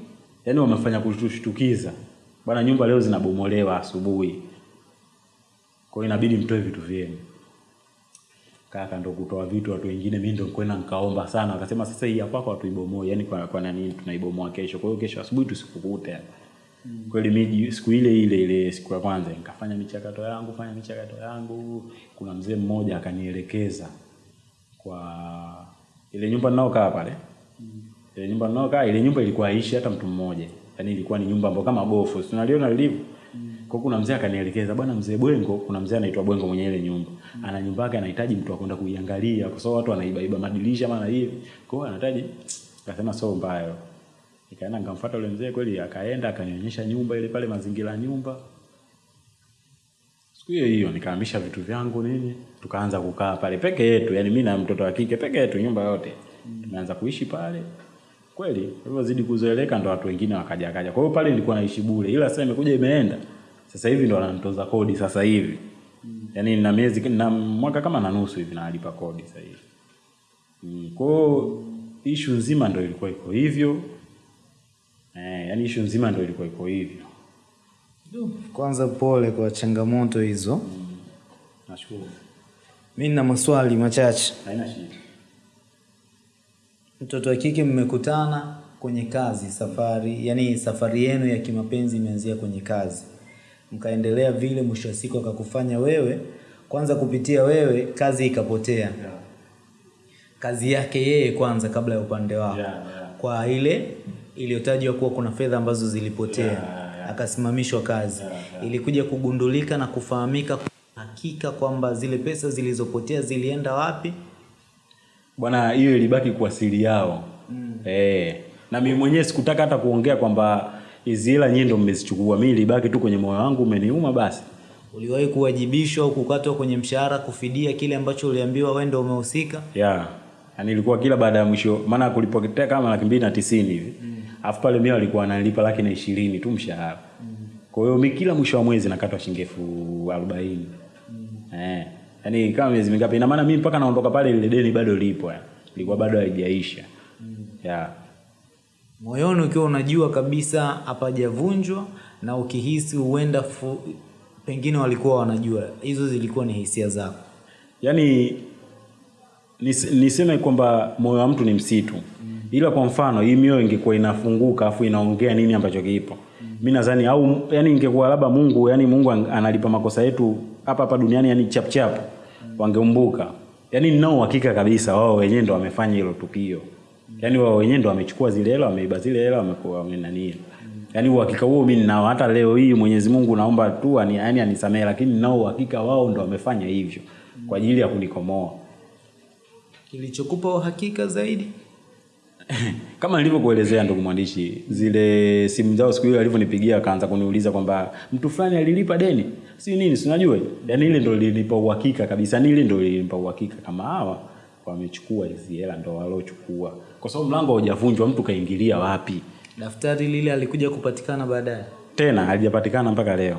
Yaani wamefanya kutushtukiza. Bwana, nyumba leo zinabomolewa asubuhi. Kwa hiyo inabidi mtoe vitu vyenu. Kaka ndo kutoa vitu watu wengine, mimi ndo kwenda nikaomba sana. Akasema sasa hii hapa kwa tuibomoe, yani kwa, kwa nani tunaibomoa kesho. Kwa hiyo kesho asubuhi tusikukute. kweli miji siku ile ile ile siku ya kwanza nikafanya michakato yangu fanya michakato yangu kuna mzee mmoja akanielekeza kwa ile nyumba ninaokaa pale ile nyumba ninaokaa ile nyumba ilikuwa haishi hata mtu mmoja. Yaani ilikuwa ni nyumba ambayo kama gofu. Si unaliona lilivyo? Kwa kuna mzee akanielekeza bwana mzee Bwengo kuna mzee anaitwa Bwengo mwenye ile nyumba. Ana nyumba yake anahitaji mtu akwenda kuiangalia kwa sababu watu wanaiba iba madirisha maana hivi kwa hiyo anahitaji akasema sio mbaya. Nikaenda nikamfuata yule mzee kweli akaenda akanionyesha nyumba ile pale mazingira ya nyumba. Siku hiyo hiyo nikahamisha vitu vyangu nini tukaanza kukaa pale. Peke yetu yani mimi na mtoto wa kike peke yetu nyumba yote. Tumeanza kuishi pale. Kweli alivyozidi kuzoeleka ndo watu wengine wakaja kaja kwa hiyo pale nilikuwa naishi bure ila sasa imekuja imeenda. Sasa hivi ndo wananitoza kodi sasa hivi. Yani na miezi na mwaka kama na nusu hivi nalipa kodi sasa hivi. Mm. kwa hiyo ishu nzima ndo ilikuwa iko hivyo. Eh, yani ishu nzima ndo ilikuwa iko hivyo. Kwanza pole kwa changamoto hizo. mm. nashukuru Mi na maswali machache. haina shida Mtoto wa kike mmekutana kwenye kazi, safari yani safari yenu ya kimapenzi imeanzia kwenye kazi, mkaendelea vile, mwisho wa siku akakufanya wewe kwanza, kupitia wewe kazi ikapotea, yeah. kazi yake yeye kwanza kabla ya upande wako Yeah, yeah. kwa ile iliyotajwa kuwa kuna fedha ambazo zilipotea Yeah, yeah. akasimamishwa kazi yeah, yeah. ilikuja kugundulika na kufahamika hakika kwamba zile pesa zilizopotea zilienda wapi? Bwana hiyo ilibaki kwa siri yao. Mm. eh, na mimi mwenyewe sikutaka hata kuongea kwamba hizi hela nyinyi ndio mmezichukua. Mimi ilibaki tu kwenye moyo wangu umeniuma basi. Uliwahi kuwajibishwa au kukatwa kwenye mshahara kufidia kile ambacho uliambiwa wewe ndio umehusika? Yeah. yani ilikuwa kila baada ya mwisho maana kulipotea kama laki mbili na tisini hivi. Alafu pale mimi walikuwa wananilipa laki na ishirini tu mshahara. Mm. kwa hiyo mi kila mwisho wa mwezi nakatwa shilingi elfu arobaini eh. yani kama miezi mingapi ina maana mimi mpaka naondoka pale ile deni bado lipo ya. ilikuwa bado haijaisha mm. yeah. moyoni ukiwa unajua kabisa hapajavunjwa na ukihisi huenda fu... pengine walikuwa wanajua hizo zilikuwa ni hisia zako yaani nis, niseme kwamba moyo wa mtu ni msitu mm. ila kwa mfano hii mioyo ingekuwa inafunguka afu inaongea nini ambacho kipo mm. mi nadhani au yani ingekuwa labda mungu yani mungu analipa makosa yetu hapa hapa duniani yani chapchap wangeumbuka. Yani ninao uhakika kabisa wao wenyewe ndo wamefanya hilo tukio. Yani wao wenyewe ndo wamechukua zile hela wameiba zile hela wamenania yani uhakika huo mi ninao. Hata leo hii mwenyezi mungu naomba tu ani, yani anisamehe lakini ninao uhakika wao ndo wamefanya hivyo kwa ajili ya kunikomoa. Kilichokupa uhakika zaidi kama nilivyokuelezea ndugu mwandishi zile simu zao siku hiyo alivyonipigia akaanza kuniuliza kwamba mtu fulani alilipa deni? Si nini si unajua? Yaani ile ndo lilinipa uhakika kabisa ni ile ndo lilinipa uhakika kama hawa wamechukua hizi hela ndo walochukua, kwa sababu mlango haujavunjwa mtu kaingilia wapi? Daftari lile alikuja kupatikana baadaye? Tena halijapatikana mpaka leo.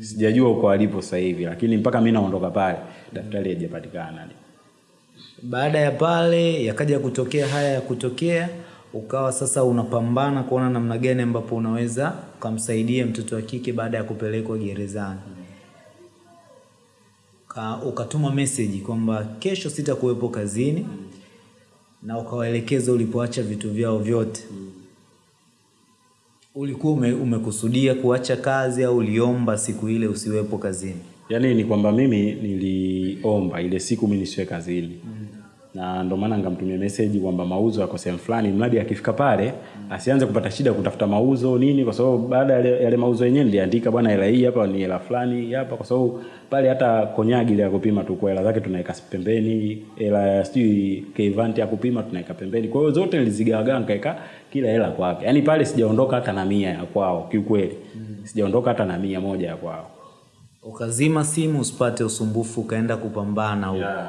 Sijajua uko alipo sasa hivi lakini mpaka mi naondoka pale daftari halijapatikana baada ya pale yakaja kutokea haya ya kutokea ukawa sasa unapambana kuona namna gani ambapo unaweza ukamsaidia mtoto wa kike baada ya kupelekwa gerezani. Ka, ukatuma meseji kwamba kesho sitakuwepo kazini na ukawaelekeza ulipoacha vitu vyao vyote. Ulikuwa ume, umekusudia kuacha kazi au uliomba siku ile usiwepo kazini? Yaani ni kwamba mimi niliomba ile siku mi nisiwe kazini. Mm. Na ndo maana ngamtumia message kwamba mauzo yako sehemu fulani mradi akifika pale asianze kupata shida kutafuta mauzo nini kwa sababu baada ya yale- mauzo yenyewe niliandika bwana hela hii hapa ni hela fulani hapa kwa sababu pale hata konyagi ile ya kupima tu kwa hela zake tunaweka pembeni hela ya sijui kevanti ya kupima tunaweka pembeni. Kwa hiyo zote nilizigawagawa nikaweka kila hela kwake. Yaani pale sijaondoka hata na mia ya kwao kiukweli. Mm. sijaondoka hata na mia moja ya kwao. Ukazima simu usipate usumbufu ukaenda kupambana huko. Yeah.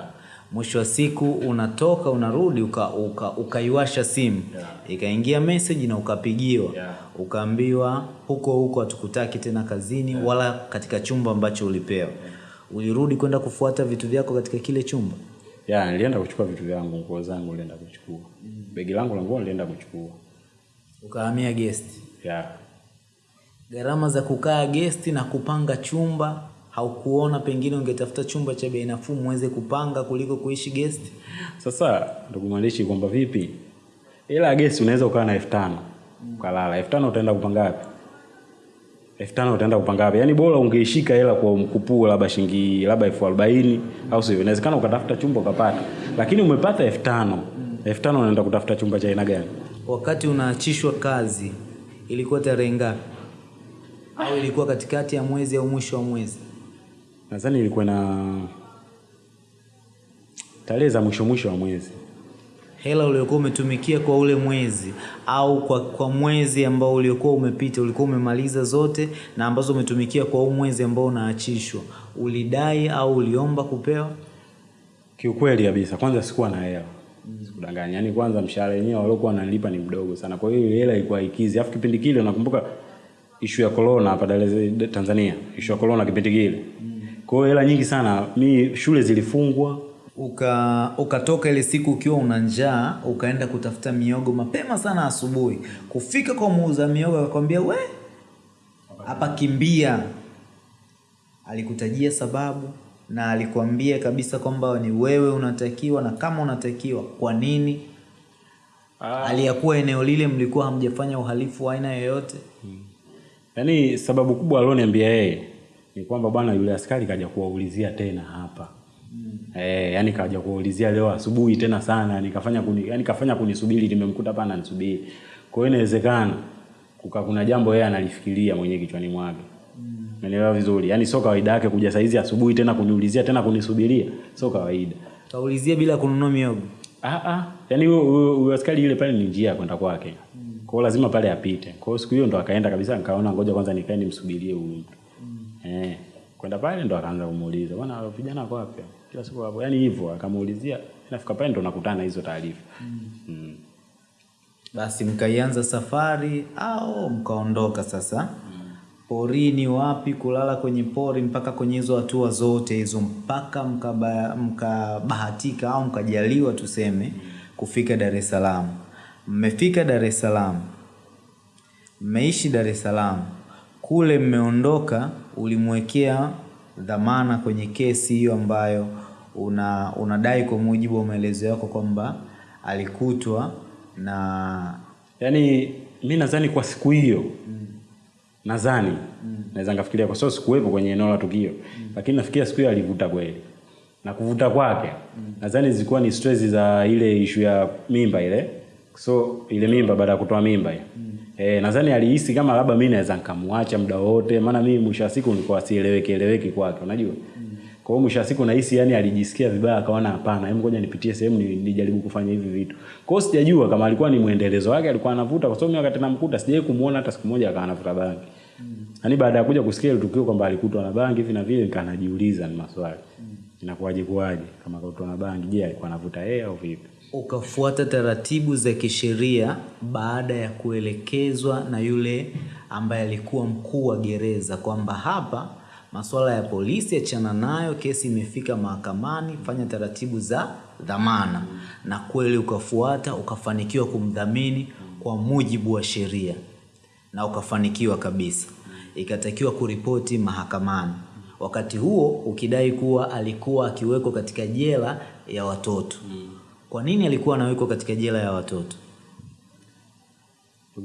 Mwisho wa siku unatoka unarudi ukaiwasha uka, uka, simu. Yeah. ikaingia message na ukapigiwa. Yeah. ukaambiwa huko huko hatukutaki tena kazini yeah. wala katika chumba ambacho ulipewa. Ulirudi kwenda kufuata vitu vyako katika kile chumba? Ya nilienda kuchukua vitu vyangu nguo zangu nilienda kuchukua. Mm. begi langu la nguo nilienda kuchukua. Ukahamia gesti ya. Gharama za kukaa gesti na kupanga chumba haukuona pengine ungetafuta chumba cha bei nafuu muweze kupanga kuliko kuishi guest sasa ndugu mwandishi kwamba vipi ila gesi unaweza ukawa na elfu tano ukalala elfu tano utaenda kupanga wapi elfu tano utaenda kupanga wapi? Yaani bora ungeishika hela kwa mkupuo labda shilingi labda elfu arobaini au sio? Inawezekana ukatafuta chumba ukapata, lakini umepata elfu tano elfu tano unaenda kutafuta chumba cha aina gani? Wakati unaachishwa kazi ilikuwa tarehe ngapi? Au ilikuwa katikati ya mwezi au mwisho wa mwezi? Nadhani ilikuwa na tarehe za mwisho mwisho wa mwezi. Hela uliokuwa umetumikia kwa ule mwezi au kwa, kwa mwezi ambao uliokuwa umepita, ulikuwa umemaliza zote na ambazo umetumikia kwa huu mwezi ambao unaachishwa, ulidai au uliomba kupewa? Kiukweli kabisa, kwanza sikuwa na hela sikudanganya. Yaani kwanza mshahara wenyewe waliokuwa wananilipa ni mdogo sana, kwa hiyo hela ilikuwa ikizi. Alafu kipindi kile nakumbuka ishu ya corona hapa Tanzania, ishu ya corona kipindi kile. Kwa hiyo hela nyingi sana, mi shule zilifungwa. Uka ukatoka ile siku ukiwa una njaa, ukaenda kutafuta miogo mapema sana asubuhi. Kufika kwa muuza miogo akakwambia, we hapa kimbia. Alikutajia sababu na alikwambia kabisa kwamba ni wewe unatakiwa, na kama unatakiwa kwa nini? ah. Aliyakuwa eneo lile mlikuwa hamjafanya uhalifu wa aina yoyote. hmm. Yaani sababu kubwa alioniambia yeye ni kwamba bwana, yule askari kaja kuwaulizia tena hapa mm. Eh, yani kaja kuulizia leo asubuhi tena sana, nikafanya kuni, yani kafanya kunisubiri, nimemkuta hapa ananisubiri. Kwa hiyo inawezekana kuka kuna jambo yeye analifikiria mwenyewe kichwani mwake. Umeelewa vizuri? Yaani sio kawaida yake kuja saizi asubuhi tena kuniulizia tena kunisubiria. Sio kawaida. Kaulizia bila kununua miogo. Ah ah. Yaani huyo huyo huyo askari yule pale ni njia kwenda kwake. mm. Kwa hiyo lazima pale apite. Kwa hiyo siku hiyo ndo akaenda kabisa nikaona ngoja kwanza nikae nimsubirie huyu mtu. Eh. Kwenda pale ndo akaanza kumuuliza, "Bwana vijana wako wapi?" Kila siku hapo. Yaani hivyo akamuulizia, nafika pale ndo nakutana hizo taarifa. Mm. Mm. Basi mkaianza safari au mkaondoka sasa porini, wapi kulala kwenye pori, mpaka kwenye hizo hatua zote hizo, mpaka mkabahatika mka au mkajaliwa tuseme kufika Dar es Salaam. Mmefika Dar es Salaam, mmeishi Dar es Salaam, kule mmeondoka, ulimwekea dhamana kwenye kesi hiyo ambayo una unadai kwa mujibu wa maelezo yako kwamba alikutwa na yani mi nadhani kwa siku hiyo mm. nadhani mm. naweza nikafikiria kwa sababu sikuwepo kwenye eneo la tukio, mm. lakini nafikiria siku hiyo alivuta kweli, na kuvuta kwake mm. nadhani zilikuwa ni stress za ile ishu ya mimba ile, so ile mimba baada ya kutoa mimba hiyo eh, nadhani alihisi kama labda mi naweza nikamwacha muda wote, maana mimi mwisho wa siku nilikuwa sieleweki eleweki kwake, unajua kwa hiyo mwisho wa siku nahisi yani alijisikia vibaya, akaona hapana, hebu ngoja nipitie sehemu ni- nijaribu kufanya hivi vitu. Kwa hiyo sijajua kama alikuwa ni mwendelezo wake, alikuwa anavuta, kwa sababu mimi wakati namkuta sijawahi kumuona hata siku moja akawa anavuta bangi. Yaani baada ya kuja kusikia ile tukio kwamba alikutwa na bangi hivi na vile, nikanajiuliza ni maswali. Inakuwaje kuwaje kama kutwa na bangi, je, alikuwa anavuta yeye au vipi? Ukafuata taratibu za kisheria baada ya kuelekezwa na yule ambaye alikuwa mkuu wa gereza kwamba hapa masuala ya polisi achana nayo, kesi imefika mahakamani, fanya taratibu za dhamana. Na kweli ukafuata, ukafanikiwa kumdhamini kwa mujibu wa sheria na ukafanikiwa kabisa. Ikatakiwa kuripoti mahakamani, wakati huo ukidai kuwa alikuwa akiwekwa katika jela ya watoto. Kwa nini alikuwa anawekwa katika jela ya watoto?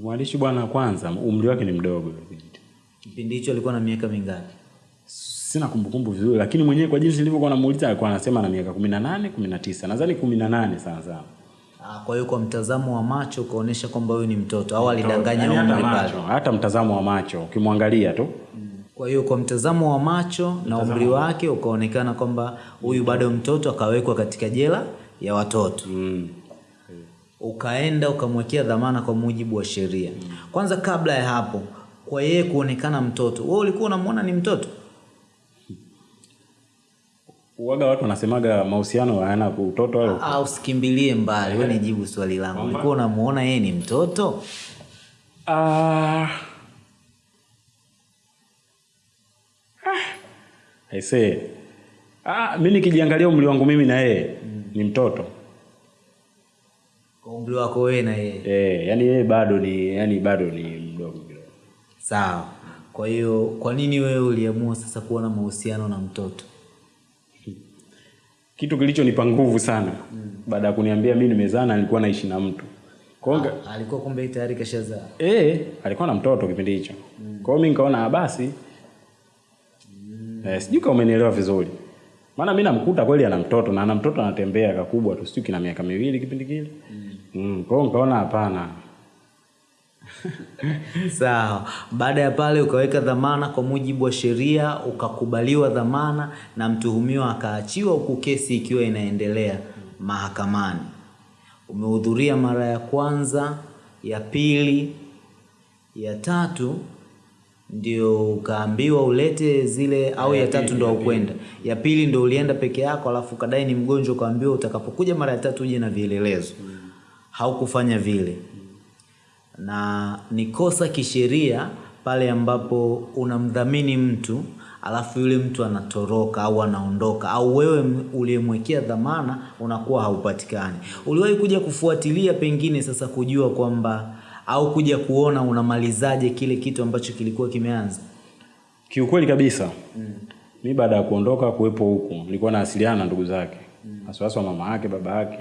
Mwandishi bwana, kwanza umri wake ni mdogo. Kipindi hicho alikuwa na miaka mingapi? Sina kumbukumbu vizuri, lakini mwenyewe kwa jinsi nilivyokuwa namuuliza alikuwa anasema na miaka 18, 19. Nadhani 18 sana sana. Ah, kwa hiyo kwa mtazamo wa macho ukaonyesha kwamba huyu ni mtoto au alidanganya Yaani umri pale. hata mtazamo wa macho ukimwangalia tu Kwa hiyo kwa mtazamo wa macho na umri wake ukaonekana kwamba huyu bado mtoto, akawekwa katika jela ya watoto. mm. Ukaenda ukamwekea dhamana kwa mujibu wa sheria. mm. Kwanza kabla ya hapo, kwa yeye kuonekana mtoto, wewe ulikuwa unamwona ni mtoto? Uwaga watu wanasemaga mahusiano hayana utoto wala Ah, usikimbilie mbali, wewe nijibu swali langu. Ulikuwa unamwona yeye ni mtoto? Ah. I say. Ah, mimi nikijiangalia umri wangu mimi na yeye ni mtoto. Kwa umri wako wewe na yeye. Eh, yani yeye bado ni yani bado ni mdogo kidogo. Sawa. Kwa hiyo kwa nini wewe uliamua sasa kuwa na mahusiano na mtoto? Kitu kilichonipa nguvu sana baada ya kuniambia mimi nimezaa na nilikuwa naishi na mtu. Konga. Ha, Alikuwa kumbe tayari kashazaa. eh, alikuwa na mtoto kipindi hicho. Kwa hiyo mimi nikaona basi mm. eh, sijui kama umenielewa vizuri. Maana mi namkuta kweli ana mtoto na ana mtoto anatembea kakubwa tu, sijui kina miaka miwili kipindi kile. Mm. Kwa hiyo nikaona hapana. Sawa. Baada ya pale ukaweka dhamana kwa mujibu wa sheria, ukakubaliwa dhamana na mtuhumiwa akaachiwa, huku kesi ikiwa inaendelea mahakamani. Umehudhuria mara ya kwanza, ya pili, ya tatu ndio ukaambiwa ulete zile au ya ya tatu ndo aukwenda Ya pili ndo ulienda peke yako, alafu kadai ni mgonjwa, ukaambiwa utakapokuja mara ya tatu uje na vielelezo. Haukufanya vile na ni kosa kisheria pale ambapo unamdhamini mtu alafu yule mtu anatoroka au anaondoka au wewe uliyemwekea dhamana unakuwa haupatikani. Uliwahi kuja kufuatilia pengine sasa kujua kwamba au kuja kuona unamalizaje kile kitu ambacho kilikuwa kimeanza? Kiukweli kabisa. Mi baada ya kuondoka kuwepo huku, nilikuwa naasiliana na ndugu zake. mm. Hasa mama yake, baba yake.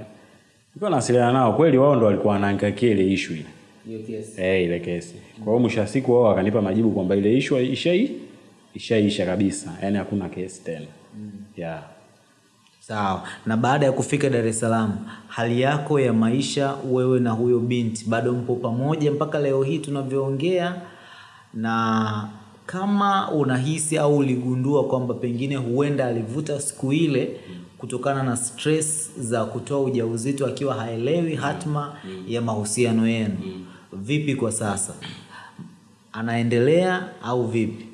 Nilikuwa naasiliana nao, kweli wao ndo walikuwa wanaangakia ile issue ile. Eh, ile kesi. Kwa hiyo mwisho wa siku wao wakanipa majibu kwamba ile issue ishai ishaisha kabisa. Yaani hakuna kesi tena. Mm. Yeah. Sawa. Na baada ya kufika Dar es Salaam, hali yako ya maisha wewe na huyo binti bado mpo pamoja mpaka leo hii tunavyoongea? Na kama unahisi au uligundua kwamba pengine huenda alivuta siku ile kutokana na stress za kutoa ujauzito akiwa haelewi hatma ya mahusiano yenu, vipi kwa sasa? Anaendelea au vipi?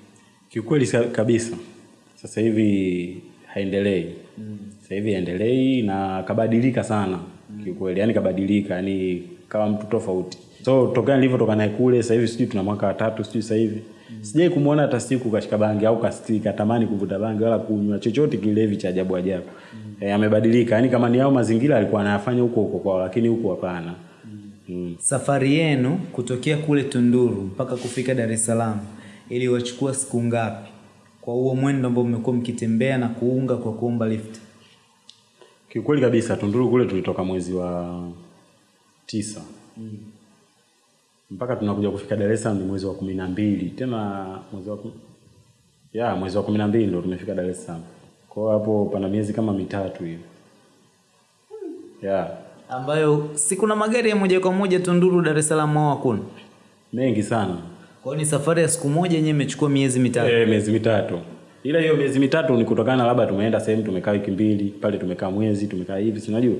Kiukweli kabisa. Sasa hivi haendelei. Sasa hivi endelei na kabadilika sana. Kiukweli, yani kabadilika, yani kama mtu tofauti. So tokea nilivyotoka naye kule sasa hivi sijui tuna mwaka wa tatu sijui sasa hivi. Sijai kumuona hata siku kashika bangi au kastika tamani kuvuta bangi wala kunywa chochote kilevi cha ajabu ajabu. mm. e, amebadilika. Yani kama ni hao mazingira alikuwa anayafanya huko huko kwao lakini huko hapana. Mm. mm. Safari yenu kutokea kule Tunduru mpaka kufika Dar es Salaam iliwachukua siku ngapi? Kwa huo mwendo ambao mmekuwa mkitembea na kuunga kwa kuomba lift. Kiukweli kabisa Tunduru kule tulitoka mwezi wa tisa mm. mpaka tunakuja kufika Dar es Salaam ni mwezi wa kumi na mbili tena mwezi wa kum... ya mwezi wa kumi na mbili ndo tumefika Dar es Salaam. Kwa hiyo hapo pana miezi kama mitatu hivi ya Ambayo si kuna magari ya moja kwa moja Tunduru Dar es Salaam au hakuna? mengi sana Kwa hiyo ni safari ya siku moja yenyewe imechukua miezi mitatu. eh, miezi mitatu ila hiyo miezi mitatu ni kutokana labda tumeenda sehemu tumekaa wiki mbili pale tumekaa mwezi tumekaa hivi si unajua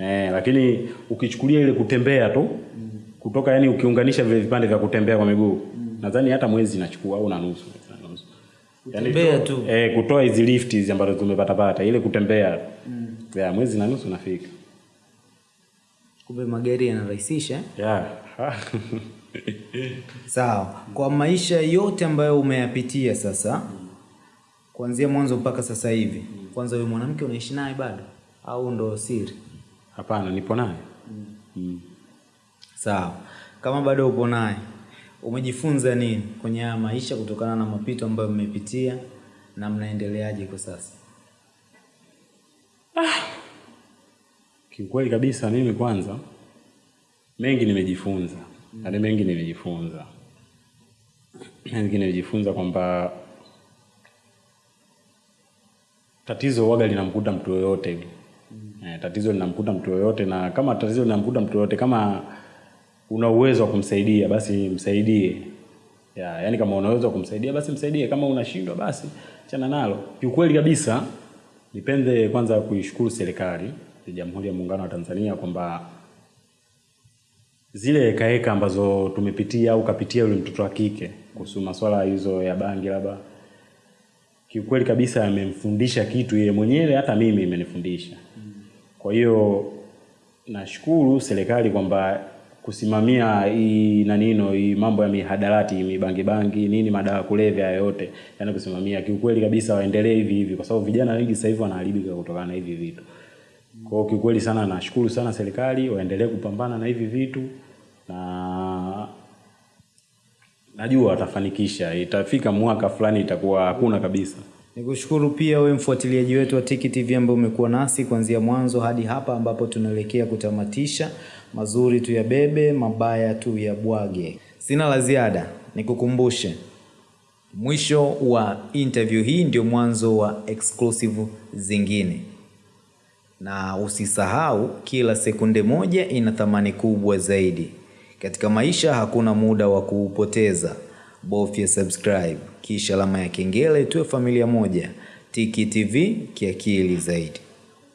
eh, lakini ukichukulia ile kutembea tu mm. kutoka yani ukiunganisha vile vipande vya kutembea kwa miguu mm. nadhani hata mwezi inachukua au na nusu Kutembea tu. eh, kutoa hizi lift hizi ambazo tumepata pata ile kutembea mm. ya mwezi na nusu nafika Kumbe magari yanarahisisha. eh? ya Sawa. Kwa maisha yote ambayo umeyapitia sasa kuanzia mwanzo mpaka sasa hivi, kwanza huyo mwanamke unaishi naye bado au ndo siri? hapana nipo naye mm. mm. Sawa. Kama bado upo naye, umejifunza nini kwenye haya maisha kutokana na mapito ambayo mmepitia na mnaendeleaje kwa sasa? ah. Kiukweli kabisa mimi kwanza mengi nimejifunza. Yaani mengi nimejifunza. Mengi nimejifunza kwamba tatizo waga linamkuta mtu yoyote mm. Eh, tatizo linamkuta mtu yoyote na kama tatizo linamkuta mtu yoyote kama una uwezo wa kumsaidia basi msaidie. Ya, yani kama una uwezo wa kumsaidia basi msaidie, kama unashindwa basi chana nalo. Kiukweli kabisa nipende kwanza kuishukuru serikali ya Jamhuri ya Muungano wa Tanzania kwamba zile hekaheka ambazo tumepitia au kapitia yule mtoto wa kike kuhusu maswala hizo ya bangi labda, kiukweli kabisa amemfundisha kitu yeye mwenyewe, hata mimi imenifundisha. Kwa hiyo nashukuru serikali kwamba kusimamia hii nanino hii mambo ya mihadarati mibangi bangi nini madawa kulevya yote, yani kusimamia, kiukweli kabisa waendelee hivi hivi, kwa sababu vijana wengi sasa hivi wanaharibika kutokana na hivi vitu. Kwa hiyo kiukweli sana nashukuru sana serikali, waendelee kupambana na hivi vitu na najua watafanikisha, itafika mwaka fulani itakuwa hakuna kabisa. Nikushukuru pia wewe mfuatiliaji wetu wa Tiki TV ambaye umekuwa nasi kuanzia mwanzo hadi hapa ambapo tunaelekea kutamatisha. Mazuri tu ya bebe, mabaya tu ya bwage. Sina la ziada, nikukumbushe Mwisho wa interview hii ndio mwanzo wa exclusive zingine, na usisahau, kila sekunde moja ina thamani kubwa zaidi. Katika maisha hakuna muda wa kuupoteza. Bofya subscribe kisha alama ya kengele, tuwe familia moja. Tiki TV kiakili zaidi.